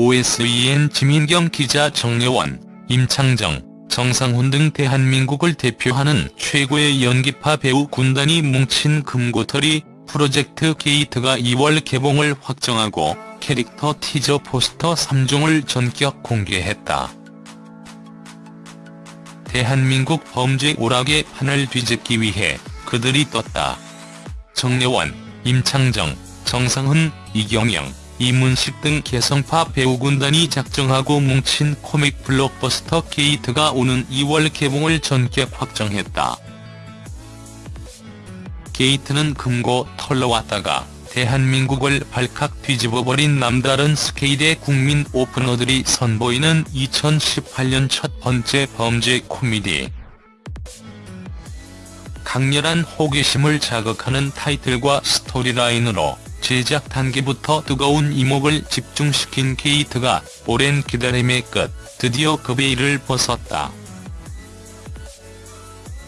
OSEN 지민경 기자 정여원, 임창정, 정상훈 등 대한민국을 대표하는 최고의 연기파 배우 군단이 뭉친 금고털이 프로젝트 게이트가 2월 개봉을 확정하고 캐릭터 티저 포스터 3종을 전격 공개했다. 대한민국 범죄 오락의 판을 뒤집기 위해 그들이 떴다. 정여원, 임창정, 정상훈, 이경영, 이문식 등 개성파 배우군단이 작정하고 뭉친 코믹 블록버스터 게이트가 오는 2월 개봉을 전격 확정했다. 게이트는 금고 털러 왔다가 대한민국을 발칵 뒤집어버린 남다른 스케일의 국민 오프너들이 선보이는 2018년 첫 번째 범죄 코미디. 강렬한 호기심을 자극하는 타이틀과 스토리라인으로 제작 단계부터 뜨거운 이목을 집중시킨 게이트가 오랜 기다림의 끝 드디어 그 베일을 벗었다.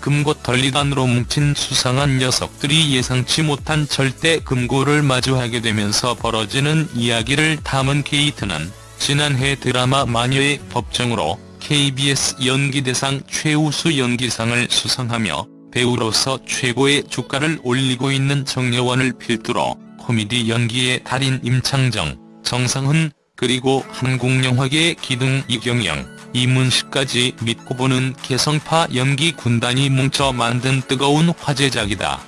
금고털이단으로 뭉친 수상한 녀석들이 예상치 못한 절대 금고를 마주하게 되면서 벌어지는 이야기를 담은 게이트는 지난해 드라마 마녀의 법정으로 KBS 연기대상 최우수 연기상을 수상하며 배우로서 최고의 주가를 올리고 있는 정려원을 필두로 코미디 연기의 달인 임창정, 정상훈, 그리고 한국영화계의 기둥 이경영, 이문식까지 믿고 보는 개성파 연기 군단이 뭉쳐 만든 뜨거운 화제작이다.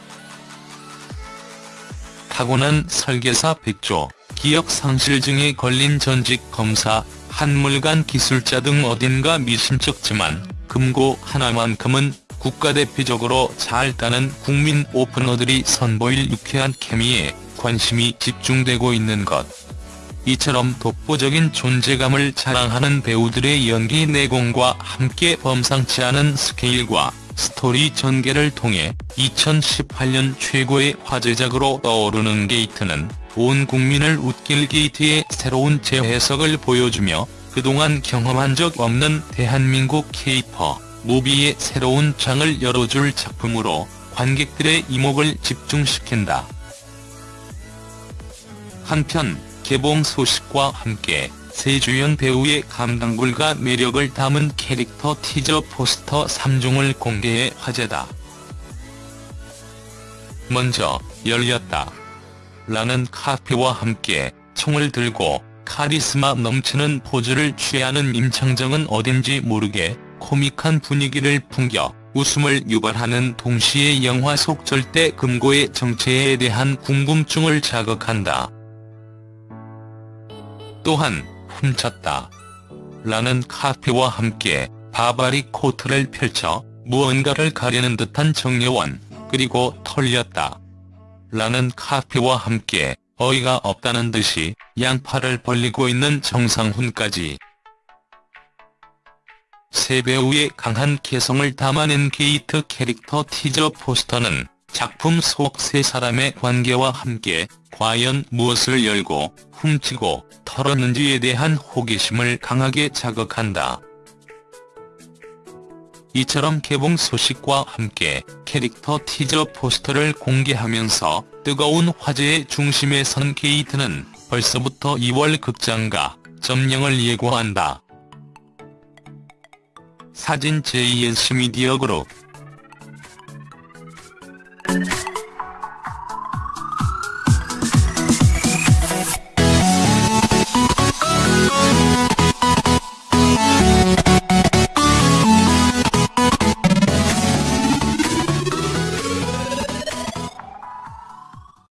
타고난 설계사 백조, 기억상실증에 걸린 전직 검사, 한물간 기술자 등 어딘가 미심쩍지만 금고 하나만큼은 국가대표적으로 잘 따는 국민 오프너들이 선보일 유쾌한 케미에 관심이 집중되고 있는 것. 이처럼 독보적인 존재감을 자랑하는 배우들의 연기 내공과 함께 범상치 않은 스케일과 스토리 전개를 통해 2018년 최고의 화제작으로 떠오르는 게이트는 온 국민을 웃길 게이트의 새로운 재해석을 보여주며 그동안 경험한 적 없는 대한민국 케이퍼 무비의 새로운 장을 열어줄 작품으로 관객들의 이목을 집중시킨다. 한편 개봉 소식과 함께 세 주연 배우의 감당불가 매력을 담은 캐릭터 티저 포스터 3종을 공개해 화제다. 먼저 열렸다. 라는 카페와 함께 총을 들고 카리스마 넘치는 포즈를 취하는 임창정은 어딘지 모르게 코믹한 분위기를 풍겨 웃음을 유발하는 동시에 영화 속 절대 금고의 정체에 대한 궁금증을 자극한다. 또한 훔쳤다. 라는 카피와 함께 바바리 코트를 펼쳐 무언가를 가리는 듯한 정려원, 그리고 털렸다. 라는 카피와 함께 어이가 없다는 듯이 양팔을 벌리고 있는 정상훈까지. 세 배우의 강한 개성을 담아낸 게이트 캐릭터 티저 포스터는 작품 속 세 사람의 관계와 함께 과연 무엇을 열고 훔치고 털었는지에 대한 호기심을 강하게 자극한다. 이처럼 개봉 소식과 함께 캐릭터 티저 포스터를 공개하면서 뜨거운 화제의 중심에 선 게이트는 벌써부터 2월 극장가 점령을 예고한다. 사진 JS 미디어 그룹